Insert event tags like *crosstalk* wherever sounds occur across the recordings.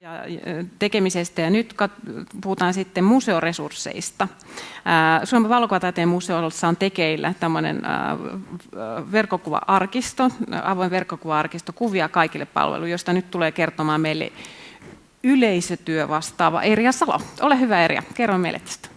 ja tekemisestä ja nyt puhutaan sitten museoresursseista. Suomen valokuvataiteen museossa on tekeillä tämmöinen verkkokuva-arkisto, avoin verkkokuva-arkisto, kuvia kaikille palvelu, josta nyt tulee kertomaan meille yleisötyö vastaava Erja Salo. Ole hyvä Erja, kerro meille tästä.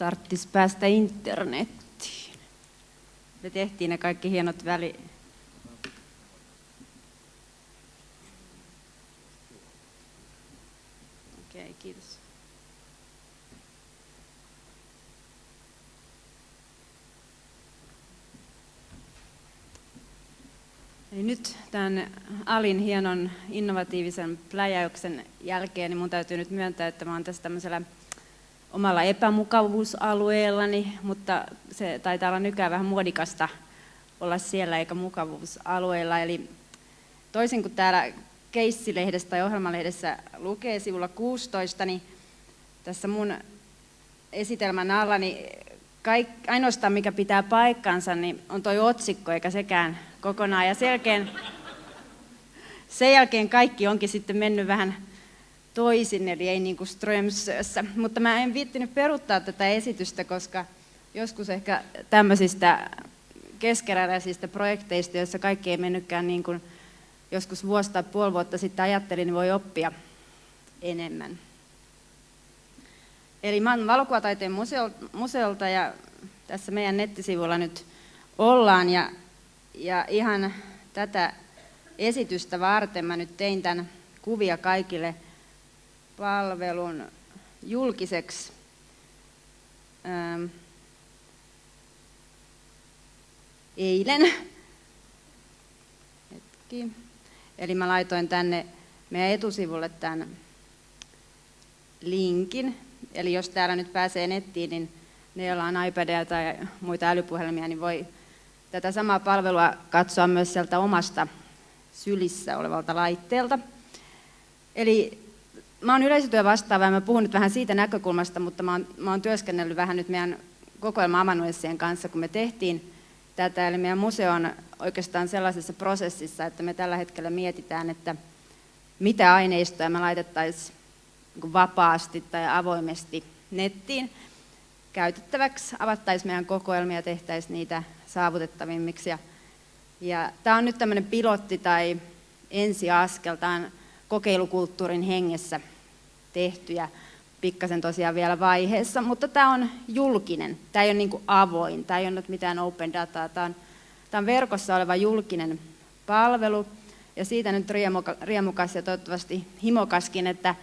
Tarttis päästä internettiin. Me tehtiin ne kaikki hienot väli... Okei, okay, kiitos. Eli nyt tämän Alin hienon innovatiivisen pläjäyksen jälkeen niin mun täytyy nyt myöntää, että mä oon tässä tämmöisellä omalla epämukavuusalueellani, mutta se taitaa olla nykyään vähän muodikasta olla siellä eikä mukavuusalueella. Eli toisin kuin täällä keissilehdessä tai ohjelmalehdessä lukee sivulla 16, niin tässä mun esitelmän alla, niin kaik, ainoastaan mikä pitää paikkansa, niin on toi otsikko eikä sekään kokonaan. Ja sen jälkeen, sen jälkeen kaikki onkin sitten mennyt vähän toisin, eli ei niin kuin Strömsössä. Mutta mä en viittinyt peruuttaa tätä esitystä, koska joskus ehkä tämmöisistä keskeräisistä projekteista, joissa kaikki ei mennytkään niin kuin joskus vuosi tai puoli vuotta sitten ajattelin, niin voi oppia enemmän. Eli mä olen valokuvataiteen museolta ja tässä meidän nettisivulla nyt ollaan ja, ja ihan tätä esitystä varten mä nyt tein tämän kuvia kaikille – palvelun julkiseksi eilen. Hetki. Eli mä laitoin tänne meidän etusivulle tämän linkin. Eli jos täällä nyt pääsee nettiin, niin ne, joilla on iPadia tai muita älypuhelimia, niin voi tätä samaa palvelua katsoa myös sieltä omasta sylissä olevalta laitteelta. Eli mä oon yleisötyö vastaava ja mä puhun nyt vähän siitä näkökulmasta, mutta mä oon, mä oon työskennellyt vähän nyt meidän kokoelma amanuenssien kanssa, kun me tehtiin tätä. Eli meidän museo on oikeastaan sellaisessa prosessissa, että me tällä hetkellä mietitään, että mitä aineistoja me laitettaisiin niin vapaasti tai avoimesti nettiin käytettäväksi, avattaisiin meidän kokoelmia, tehtäisiin niitä saavutettavimmiksi. Ja, ja tämä on nyt tämmöinen pilotti tai ensiaskel, tämä on kokeilukulttuurin hengessä tehty ja pikkasen tosiaan vielä vaiheessa, mutta tämä on julkinen, tämä ei ole niin avoin, tämä ei ole mitään open dataa, tämä on, tämä on verkossa oleva julkinen palvelu. Ja siitä nyt riemukas ja toivottavasti himokaskin, että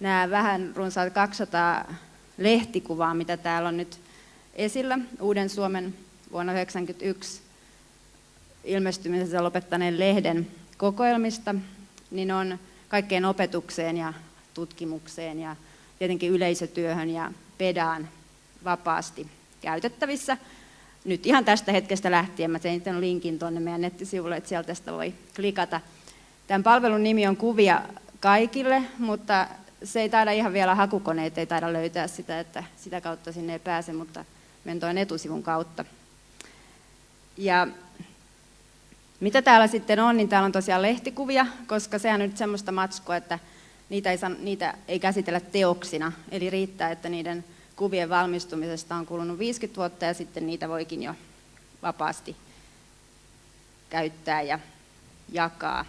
nämä vähän runsaat 200 lehtikuvaa, mitä täällä on nyt esillä. Uuden Suomen vuonna 1991 ilmestymisessä lopettaneen lehden kokoelmista, niin on kaikkeen opetukseen ja tutkimukseen ja tietenkin yleisötyöhön ja pedaan vapaasti käytettävissä. Nyt ihan tästä hetkestä lähtien mä tein tämän linkin tuonne meidän nettisivulle, että sieltä tästä voi klikata. Tämän palvelun nimi on Kuvia kaikille, mutta se ei taida ihan vielä hakukoneet, ei taida löytää sitä, että sitä kautta sinne ei pääse, mutta menen tuon etusivun kautta. Ja mitä täällä sitten on, niin täällä on tosiaan lehtikuvia, koska sehän on nyt semmoista matskua, että niitä ei, niitä ei käsitellä teoksina. Eli riittää, että niiden kuvien valmistumisesta on kulunut 50 vuotta ja sitten niitä voikin jo vapaasti käyttää ja jakaa.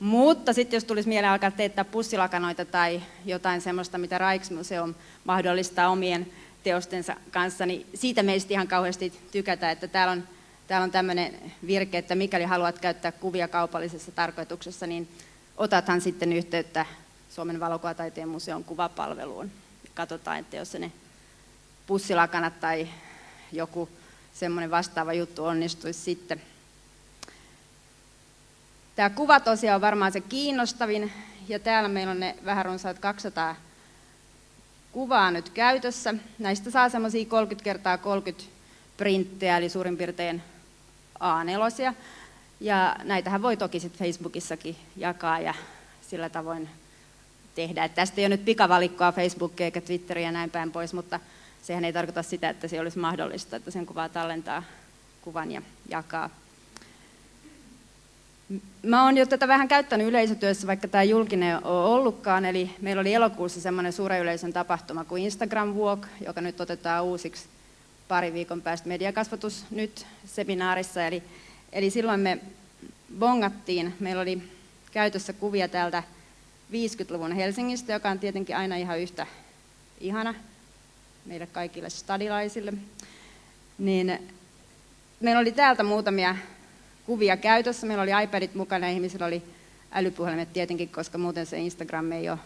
Mutta sitten jos tulisi mieleen alkaa teettää pussilakanoita tai jotain semmoista, mitä Rijksmuseum mahdollistaa omien teostensa kanssa, niin siitä meistä ihan kauheasti tykätä, että täällä on Täällä on tämmöinen virke, että mikäli haluat käyttää kuvia kaupallisessa tarkoituksessa, niin otathan sitten yhteyttä Suomen valokuvataiteen museon kuvapalveluun. Katsotaan, että jos ne pussilakanat tai joku semmoinen vastaava juttu onnistuisi sitten. Tämä kuva tosiaan on varmaan se kiinnostavin, ja täällä meillä on ne vähän runsaat 200 kuvaa nyt käytössä. Näistä saa semmoisia 30 kertaa 30 printtejä, eli suurin piirtein A4. Ja näitähän voi toki sitten Facebookissakin jakaa ja sillä tavoin tehdä. Et tästä ei ole nyt pikavalikkoa Facebookia eikä Twitteriä ja näin päin pois, mutta sehän ei tarkoita sitä, että se olisi mahdollista, että sen kuvaa tallentaa kuvan ja jakaa. Mä oon jo tätä vähän käyttänyt yleisötyössä, vaikka tämä julkinen on ollutkaan. Eli meillä oli elokuussa semmoinen suuren yleisön tapahtuma kuin Instagram Walk, joka nyt otetaan uusiksi pari viikon päästä mediakasvatus nyt seminaarissa. Eli, eli silloin me bongattiin, meillä oli käytössä kuvia täältä 50-luvun Helsingistä, joka on tietenkin aina ihan yhtä ihana meille kaikille stadilaisille. Niin meillä oli täältä muutamia kuvia käytössä. Meillä oli iPadit mukana ihmisillä oli älypuhelimet tietenkin, koska muuten se Instagram ei ole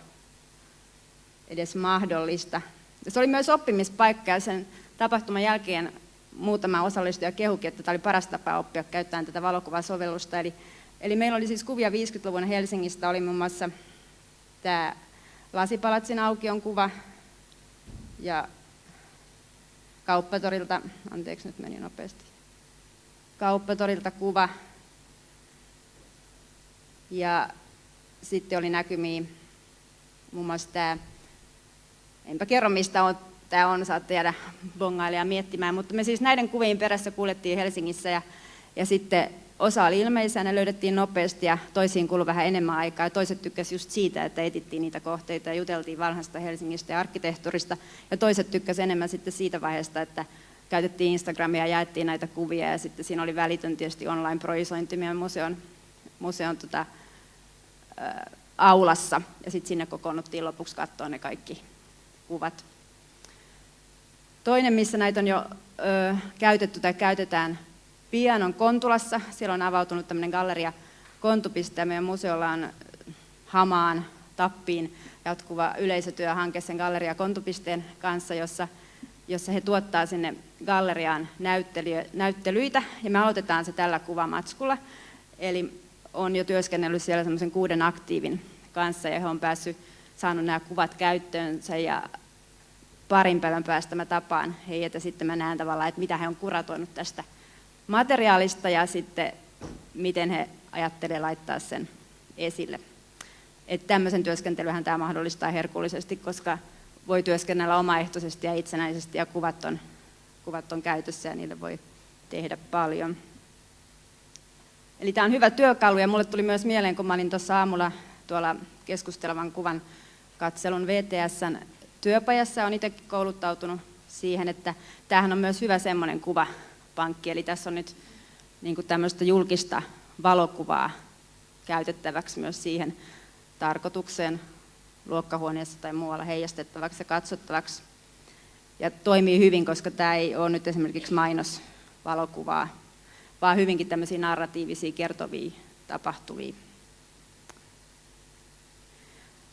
edes mahdollista. Ja se oli myös oppimispaikka ja sen tapahtuman jälkeen muutama osallistuja kehukin, että tämä oli paras tapa oppia käyttämään tätä valokuvasovellusta. Eli, eli meillä oli siis kuvia 50-luvun Helsingistä, oli muun muassa tämä Lasipalatsin aukion kuva ja kauppatorilta, anteeksi nyt meni nopeasti, kauppatorilta kuva. Ja sitten oli näkymiä muun muassa tämä, enpä kerro mistä on, tämä on, saatte jäädä bongailija miettimään, mutta me siis näiden kuvien perässä kuljettiin Helsingissä ja, ja sitten osa oli ilmeisiä, ne löydettiin nopeasti ja toisiin kului vähän enemmän aikaa. Ja toiset tykkäsivät just siitä, että etittiin niitä kohteita ja juteltiin vanhasta Helsingistä ja arkkitehtuurista. Ja toiset tykkäsivät enemmän sitten siitä vaiheesta, että käytettiin Instagramia ja jaettiin näitä kuvia ja sitten siinä oli välitön tietysti online-projisointi meidän museon, museon tota, ä, aulassa ja sitten sinne kokoonnuttiin lopuksi katsoa ne kaikki kuvat. Toinen, missä näitä on jo ö, käytetty tai käytetään pian, on Kontulassa. Siellä on avautunut tämmöinen galleria Kontupiste ja meidän museolla on Hamaan, Tappiin jatkuva yleisötyöhanke sen galleria Kontupisteen kanssa, jossa jossa he tuottaa sinne galleriaan näyttelyitä, ja me aloitetaan se tällä kuvamatskulla. Eli on jo työskennellyt siellä semmoisen kuuden aktiivin kanssa, ja he on päässyt saanut nämä kuvat käyttöönsä, ja parin päivän päästä mä tapaan heidät, ja sitten mä näen tavallaan, että mitä he on kuratoinut tästä materiaalista, ja sitten miten he ajattelee laittaa sen esille. Että tämmöisen työskentelyhän tämä mahdollistaa herkullisesti, koska voi työskennellä omaehtoisesti ja itsenäisesti ja kuvat on, kuvat on käytössä ja niille voi tehdä paljon. Eli tämä on hyvä työkalu ja mulle tuli myös mieleen, kun mä olin tuossa aamulla tuolla keskustelevan kuvan katselun VTSn työpajassa, on itsekin kouluttautunut siihen, että tämähän on myös hyvä semmoinen kuvapankki, eli tässä on nyt niin tämmöistä julkista valokuvaa käytettäväksi myös siihen tarkoitukseen luokkahuoneessa tai muualla heijastettavaksi ja katsottavaksi. Ja toimii hyvin, koska tämä ei ole nyt esimerkiksi mainosvalokuvaa, vaan hyvinkin tämmöisiä narratiivisia kertovia tapahtuvia.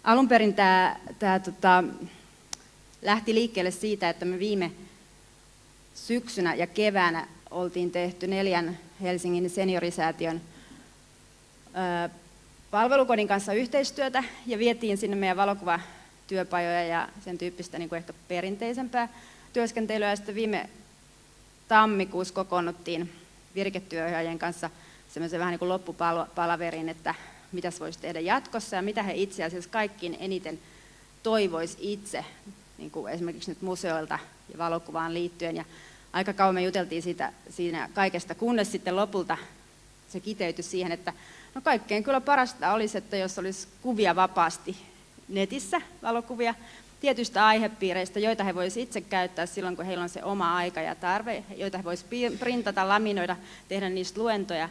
Alun perin tämä, tämä tota, lähti liikkeelle siitä, että me viime syksynä ja keväänä oltiin tehty neljän Helsingin seniorisäätiön palvelukodin kanssa yhteistyötä ja vietiin sinne meidän valokuvatyöpajoja ja sen tyyppistä niin kuin ehkä perinteisempää työskentelyä. Ja sitten viime tammikuussa kokoonnuttiin virketyöohjaajien kanssa semmoisen vähän niin kuin loppupalaverin, että mitä voisi tehdä jatkossa ja mitä he itse asiassa kaikkiin eniten toivoisi itse, niin kuin esimerkiksi nyt museoilta ja valokuvaan liittyen. Ja aika kauan me juteltiin siitä, siinä kaikesta, kunnes sitten lopulta se kiteytyi siihen, että No kaikkein kyllä parasta olisi, että jos olisi kuvia vapaasti netissä, valokuvia, tietystä aihepiireistä, joita he voisivat itse käyttää silloin, kun heillä on se oma aika ja tarve, joita he voisivat printata, laminoida, tehdä niistä luentoja,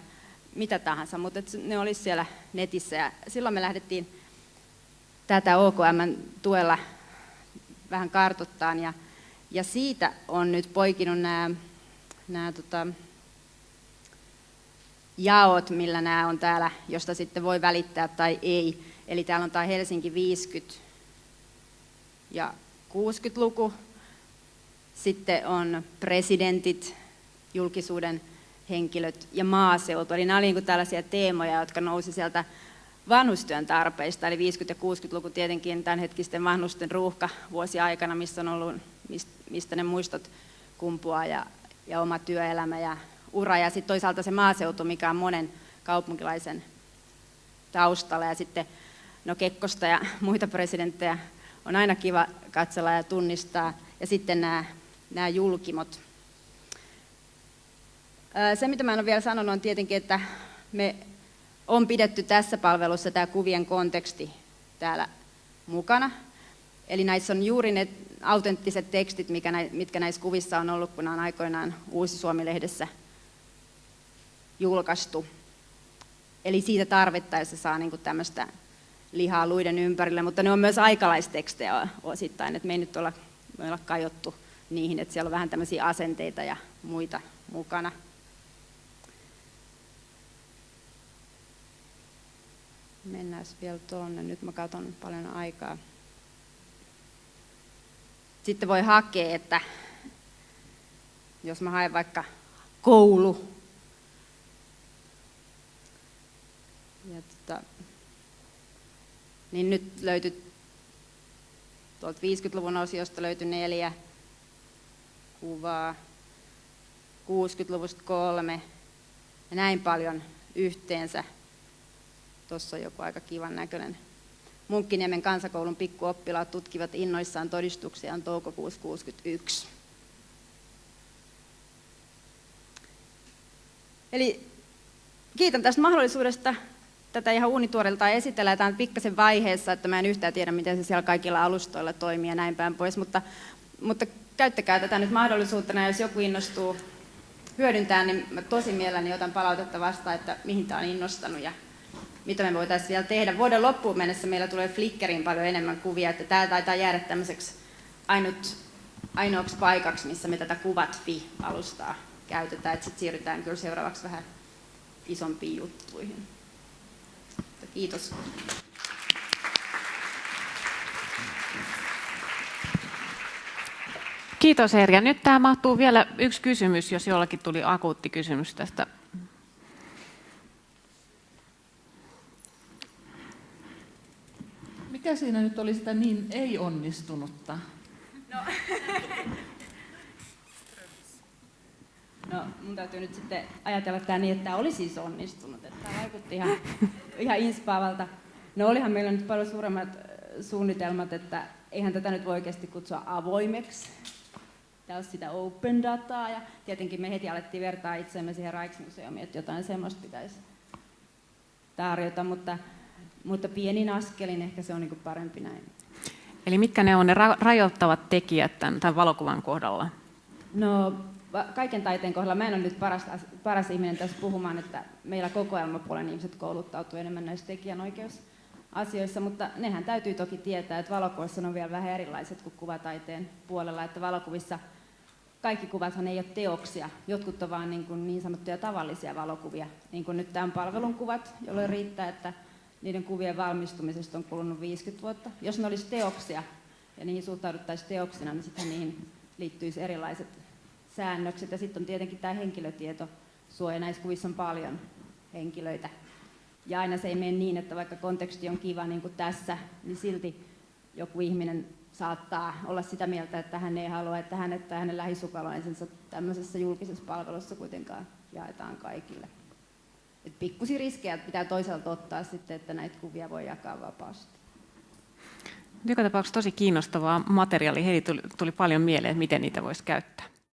mitä tahansa, mutta ne olisi siellä netissä. Ja silloin me lähdettiin tätä OKM tuella vähän kartuttaan ja, ja siitä on nyt poikinut nämä, nämä tota, jaot, millä nämä on täällä, josta sitten voi välittää tai ei. Eli täällä on tämä Helsinki 50 ja 60-luku. Sitten on presidentit, julkisuuden henkilöt ja maaseutu. Eli nämä olivat niin tällaisia teemoja, jotka nousi sieltä vanhustyön tarpeista, eli 50- ja 60-luku tietenkin tämänhetkisten vanhusten ruuhka vuosi aikana, missä on ollut, mistä ne muistot kumpuaa ja, ja oma työelämä ja ura ja sitten toisaalta se maaseutu, mikä on monen kaupunkilaisen taustalla ja sitten no Kekkosta ja *laughs* muita presidenttejä on aina kiva katsella ja tunnistaa. Ja sitten nämä, nämä julkimot. Se, mitä mä en ole vielä sanonut, on tietenkin, että me on pidetty tässä palvelussa tämä kuvien konteksti täällä mukana. Eli näissä on juuri ne autenttiset tekstit, mitkä näissä kuvissa on ollut, kun on aikoinaan Uusi Suomi-lehdessä julkaistu. Eli siitä tarvittaessa saa niin kuin tämmöistä lihaa luiden ympärille, mutta ne on myös aikalaistekstejä osittain, että me ei nyt olla, me olla kajottu niihin, että siellä on vähän tämmöisiä asenteita ja muita mukana. Mennään vielä tuonne, nyt mä katson paljon aikaa. Sitten voi hakea, että jos mä haen vaikka koulu, ja tota, niin nyt löytyi tuolta 50-luvun osiosta löytyi neljä kuvaa, 60-luvusta kolme ja näin paljon yhteensä. Tuossa on joku aika kivan näköinen. Munkkiniemen kansakoulun pikkuoppilaat tutkivat innoissaan todistuksiaan toukokuussa 61. Eli kiitän tästä mahdollisuudesta tätä ihan uunituorilta esitellään. Tämä on pikkasen vaiheessa, että mä en yhtään tiedä, miten se siellä kaikilla alustoilla toimii ja näin päin pois, mutta, mutta käyttäkää tätä nyt mahdollisuutena, jos joku innostuu hyödyntää, niin mä tosi mielelläni otan palautetta vastaan, että mihin tämä on innostanut ja mitä me voitaisiin vielä tehdä. Vuoden loppuun mennessä meillä tulee Flickeriin paljon enemmän kuvia, että tämä taitaa jäädä tämmöiseksi ainut, ainoaksi paikaksi, missä me tätä kuvat.fi-alustaa käytetään, että sitten siirrytään kyllä seuraavaksi vähän isompiin juttuihin. Kiitos. Kiitos Erja. Nyt tämä mahtuu vielä yksi kysymys, jos jollakin tuli akuutti kysymys tästä. Mikä siinä nyt oli sitä niin ei-onnistunutta? No. *laughs* no, mun täytyy nyt sitten ajatella tämä niin, että tämä oli siis onnistunut. Että tämä vaikutti ihan ihan inspaavalta. No olihan meillä nyt paljon suuremmat suunnitelmat, että eihän tätä nyt voi oikeasti kutsua avoimeksi. Tämä on sitä open dataa ja tietenkin me heti alettiin vertaa itseämme siihen Rijksmuseumiin, että jotain semmoista pitäisi tarjota, mutta, mutta pienin askelin ehkä se on niin parempi näin. Eli mitkä ne on ne ra- rajoittavat tekijät tämän, tämän valokuvan kohdalla? No kaiken taiteen kohdalla, mä en ole nyt paras, paras ihminen tässä puhumaan, että meillä kokoelmapuolen ihmiset kouluttautuu enemmän näissä tekijänoikeusasioissa, mutta nehän täytyy toki tietää, että valokuvissa on vielä vähän erilaiset kuin kuvataiteen puolella, että valokuvissa kaikki kuvathan ei ole teoksia, jotkut on vaan niin, niin sanottuja tavallisia valokuvia, niin kuin nyt tämän palvelun kuvat, jolloin riittää, että niiden kuvien valmistumisesta on kulunut 50 vuotta. Jos ne olisi teoksia ja niihin suhtauduttaisiin teoksina, niin sitten niihin liittyisi erilaiset säännökset. Ja sitten on tietenkin tämä henkilötietosuoja. Näissä kuvissa on paljon henkilöitä. Ja aina se ei mene niin, että vaikka konteksti on kiva niin kuin tässä, niin silti joku ihminen saattaa olla sitä mieltä, että hän ei halua, että hänet tai hänen lähisukulainensa tämmöisessä julkisessa palvelussa kuitenkaan jaetaan kaikille. Et pikkusi riskejä pitää toisaalta ottaa sitten, että näitä kuvia voi jakaa vapaasti. Joka tapauksessa tosi kiinnostavaa materiaalia. Heidi tuli, tuli paljon mieleen, että miten niitä voisi käyttää.